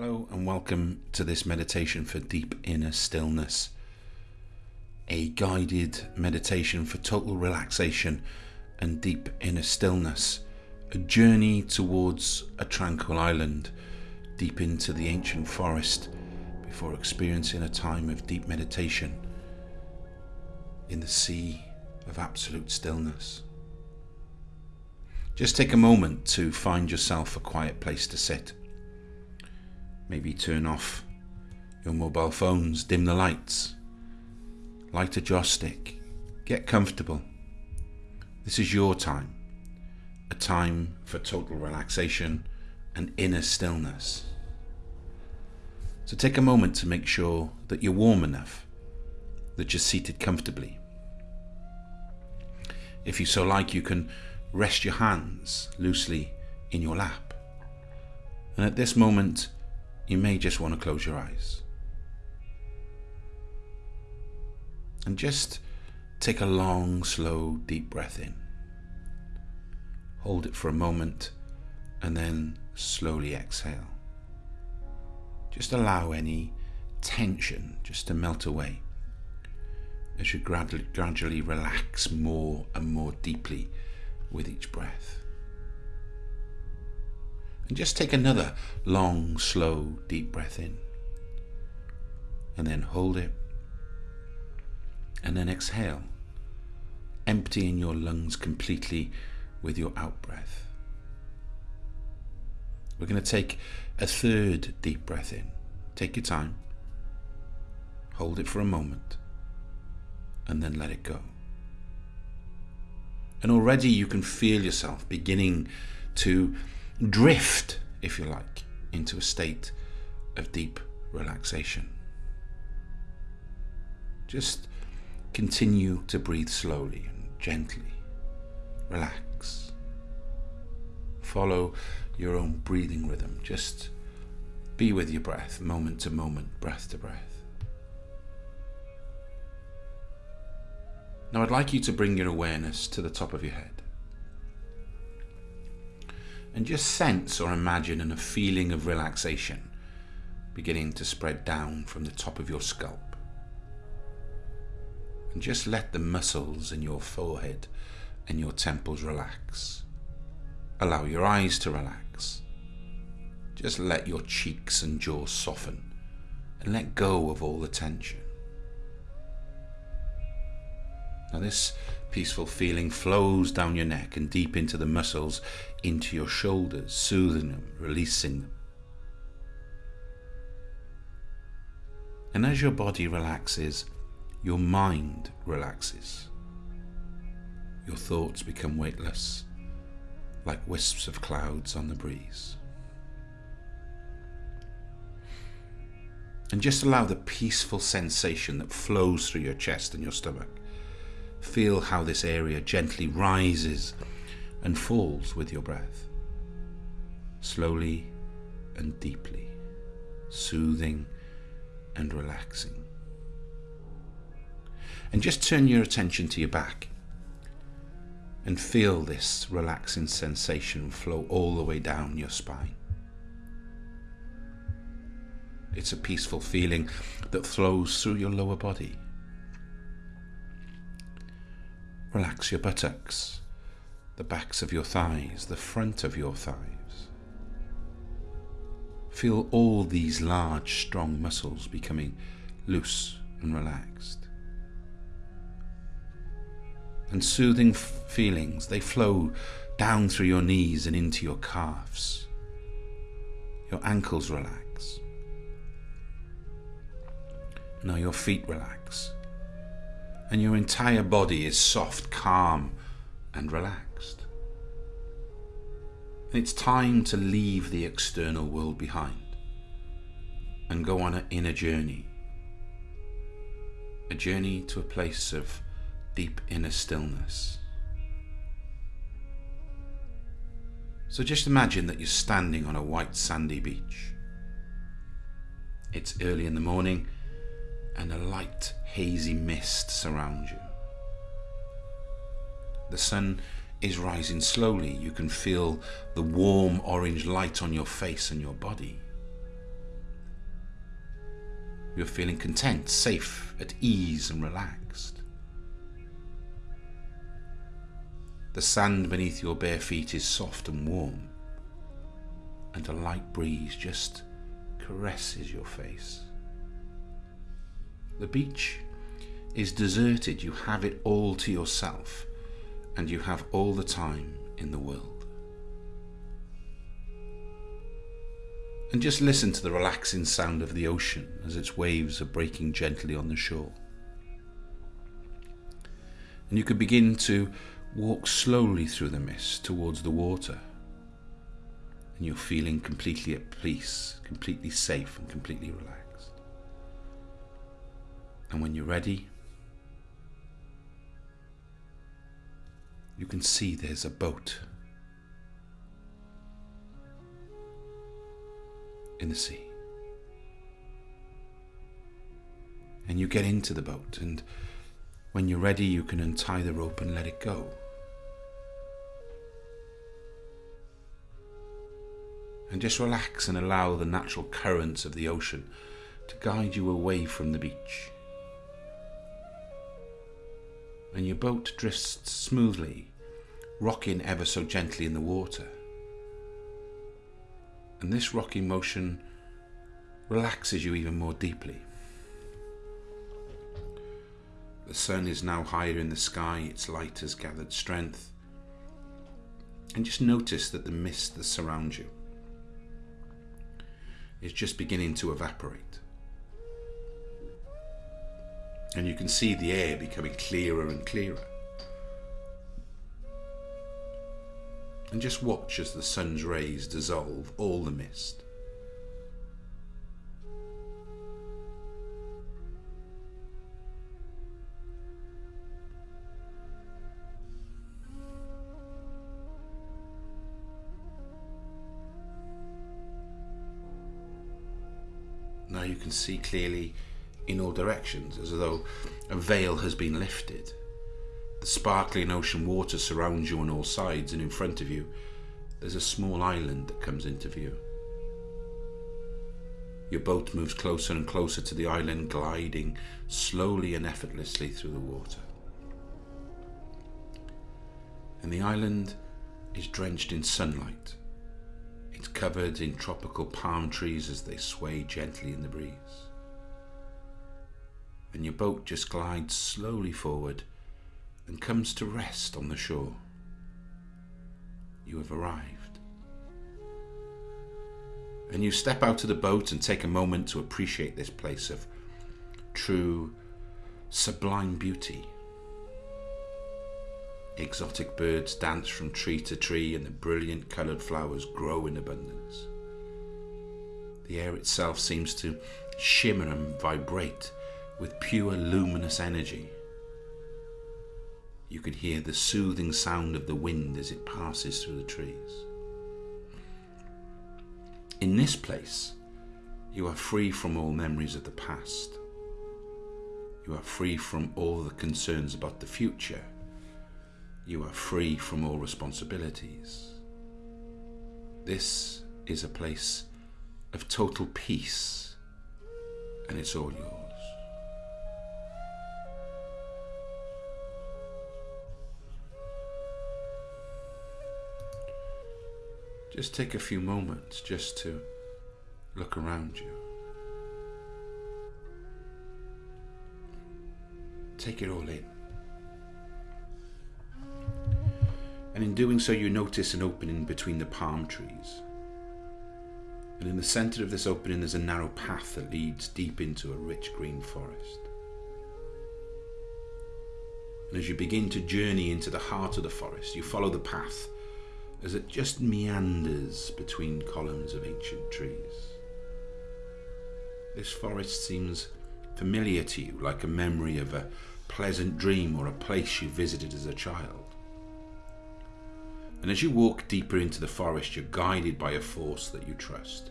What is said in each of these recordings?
Hello and welcome to this meditation for deep inner stillness. A guided meditation for total relaxation and deep inner stillness. A journey towards a tranquil island deep into the ancient forest before experiencing a time of deep meditation in the sea of absolute stillness. Just take a moment to find yourself a quiet place to sit Maybe turn off your mobile phones, dim the lights, light a joss stick, get comfortable. This is your time, a time for total relaxation and inner stillness. So take a moment to make sure that you're warm enough, that you're seated comfortably. If you so like, you can rest your hands loosely in your lap. And at this moment, you may just want to close your eyes. And just take a long, slow, deep breath in. Hold it for a moment and then slowly exhale. Just allow any tension just to melt away as you gradually, gradually relax more and more deeply with each breath. And just take another long, slow, deep breath in. And then hold it. And then exhale, emptying your lungs completely with your out breath. We're going to take a third deep breath in. Take your time. Hold it for a moment. And then let it go. And already you can feel yourself beginning to drift, if you like, into a state of deep relaxation. Just continue to breathe slowly and gently. Relax. Follow your own breathing rhythm. Just be with your breath, moment to moment, breath to breath. Now, I'd like you to bring your awareness to the top of your head and just sense or imagine a feeling of relaxation beginning to spread down from the top of your scalp. And just let the muscles in your forehead and your temples relax. Allow your eyes to relax. Just let your cheeks and jaw soften and let go of all the tension. Now, this peaceful feeling flows down your neck and deep into the muscles, into your shoulders, soothing them, releasing them. And as your body relaxes, your mind relaxes. Your thoughts become weightless, like wisps of clouds on the breeze. And just allow the peaceful sensation that flows through your chest and your stomach Feel how this area gently rises and falls with your breath. Slowly and deeply, soothing and relaxing. And just turn your attention to your back and feel this relaxing sensation flow all the way down your spine. It's a peaceful feeling that flows through your lower body Relax your buttocks, the backs of your thighs, the front of your thighs. Feel all these large, strong muscles becoming loose and relaxed. And soothing feelings, they flow down through your knees and into your calves. Your ankles relax. Now your feet relax and your entire body is soft, calm, and relaxed. It's time to leave the external world behind and go on an inner journey. A journey to a place of deep inner stillness. So just imagine that you're standing on a white sandy beach. It's early in the morning and a light, hazy mist surrounds you. The sun is rising slowly. You can feel the warm orange light on your face and your body. You're feeling content, safe, at ease, and relaxed. The sand beneath your bare feet is soft and warm, and a light breeze just caresses your face. The beach is deserted, you have it all to yourself, and you have all the time in the world. And just listen to the relaxing sound of the ocean as its waves are breaking gently on the shore. And you can begin to walk slowly through the mist towards the water. And you're feeling completely at peace, completely safe, and completely relaxed. And when you're ready, you can see there's a boat in the sea. And you get into the boat, and when you're ready, you can untie the rope and let it go. And just relax and allow the natural currents of the ocean to guide you away from the beach. And your boat drifts smoothly, rocking ever so gently in the water and this rocking motion relaxes you even more deeply. The sun is now higher in the sky, its light has gathered strength. And just notice that the mist that surrounds you is just beginning to evaporate. And you can see the air becoming clearer and clearer. and just watch as the sun's rays dissolve all the mist. Now you can see clearly in all directions as though a veil has been lifted the sparkling ocean water surrounds you on all sides, and in front of you, there's a small island that comes into view. Your boat moves closer and closer to the island, gliding slowly and effortlessly through the water. And the island is drenched in sunlight. It's covered in tropical palm trees as they sway gently in the breeze. And your boat just glides slowly forward and comes to rest on the shore. You have arrived. And you step out of the boat and take a moment to appreciate this place of true, sublime beauty. Exotic birds dance from tree to tree, and the brilliant coloured flowers grow in abundance. The air itself seems to shimmer and vibrate with pure luminous energy. You can hear the soothing sound of the wind as it passes through the trees. In this place, you are free from all memories of the past. You are free from all the concerns about the future. You are free from all responsibilities. This is a place of total peace, and it's all yours. Just take a few moments just to look around you. Take it all in. And in doing so, you notice an opening between the palm trees. And in the centre of this opening, there's a narrow path that leads deep into a rich green forest. And as you begin to journey into the heart of the forest, you follow the path as it just meanders between columns of ancient trees. This forest seems familiar to you, like a memory of a pleasant dream or a place you visited as a child. And as you walk deeper into the forest, you're guided by a force that you trust.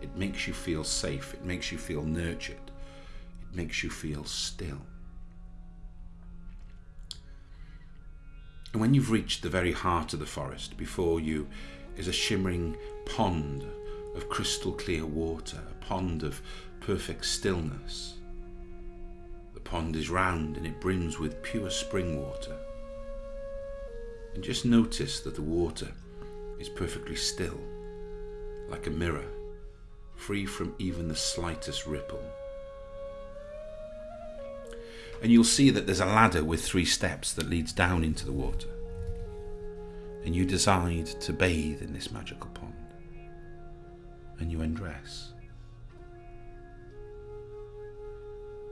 It makes you feel safe, it makes you feel nurtured, it makes you feel still. And when you've reached the very heart of the forest, before you is a shimmering pond of crystal clear water, a pond of perfect stillness. The pond is round and it brims with pure spring water. And just notice that the water is perfectly still, like a mirror, free from even the slightest ripple. And you'll see that there's a ladder with three steps that leads down into the water. And you decide to bathe in this magical pond. And you undress.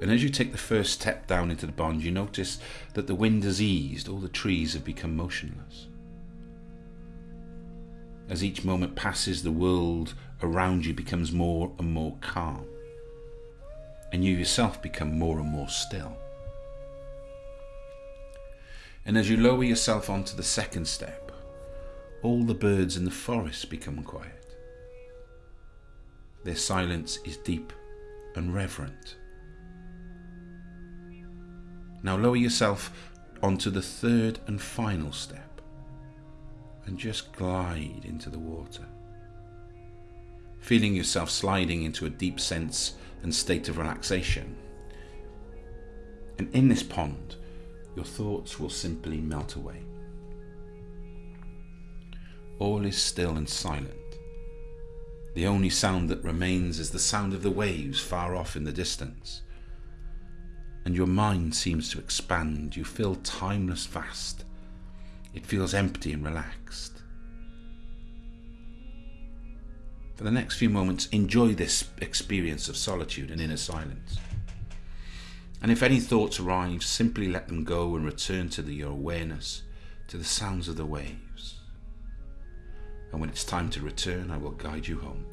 And as you take the first step down into the pond, you notice that the wind has eased, all the trees have become motionless. As each moment passes, the world around you becomes more and more calm, and you yourself become more and more still. And as you lower yourself onto the second step, all the birds in the forest become quiet. Their silence is deep and reverent. Now lower yourself onto the third and final step and just glide into the water. Feeling yourself sliding into a deep sense and state of relaxation. And in this pond, your thoughts will simply melt away. All is still and silent. The only sound that remains is the sound of the waves far off in the distance. And your mind seems to expand. You feel timeless vast. It feels empty and relaxed. For the next few moments, enjoy this experience of solitude and inner silence. And if any thoughts arrive, simply let them go and return to the, your awareness to the sounds of the waves. And when it's time to return, I will guide you home.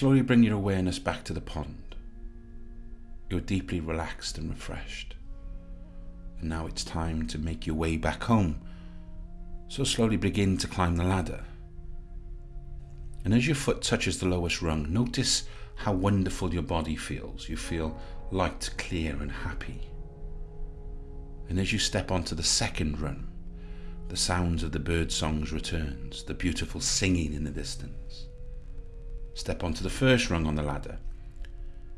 Slowly bring your awareness back to the pond. You're deeply relaxed and refreshed. And now it's time to make your way back home. So slowly begin to climb the ladder. And as your foot touches the lowest rung, notice how wonderful your body feels. You feel light, clear, and happy. And as you step onto the second rung, the sounds of the bird songs returns, the beautiful singing in the distance. Step onto the first rung on the ladder,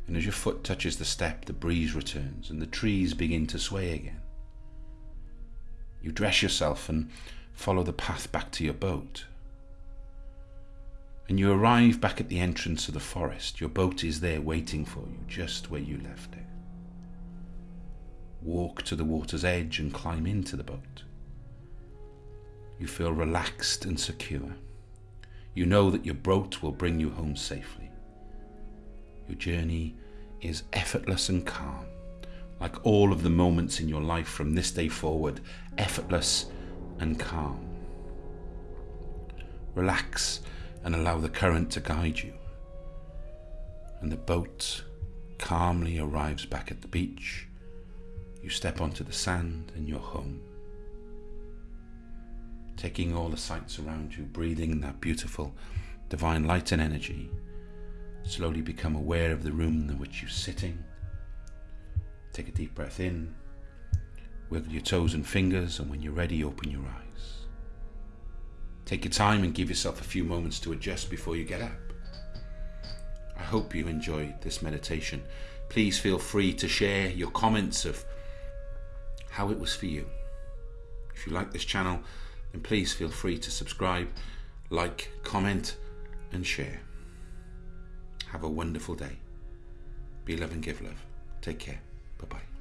and as your foot touches the step, the breeze returns and the trees begin to sway again. You dress yourself and follow the path back to your boat and you arrive back at the entrance of the forest. Your boat is there waiting for you, just where you left it. Walk to the water's edge and climb into the boat. You feel relaxed and secure. You know that your boat will bring you home safely. Your journey is effortless and calm, like all of the moments in your life from this day forward, effortless and calm. Relax and allow the current to guide you. And the boat calmly arrives back at the beach. You step onto the sand and you're home. Taking all the sights around you, breathing that beautiful divine light and energy, slowly become aware of the room in which you're sitting. Take a deep breath in, wiggle your toes and fingers, and when you're ready, open your eyes. Take your time and give yourself a few moments to adjust before you get up. I hope you enjoyed this meditation. Please feel free to share your comments of how it was for you. If you like this channel, then please feel free to subscribe, like, comment, and share. Have a wonderful day. Be love and give love. Take care. Bye bye.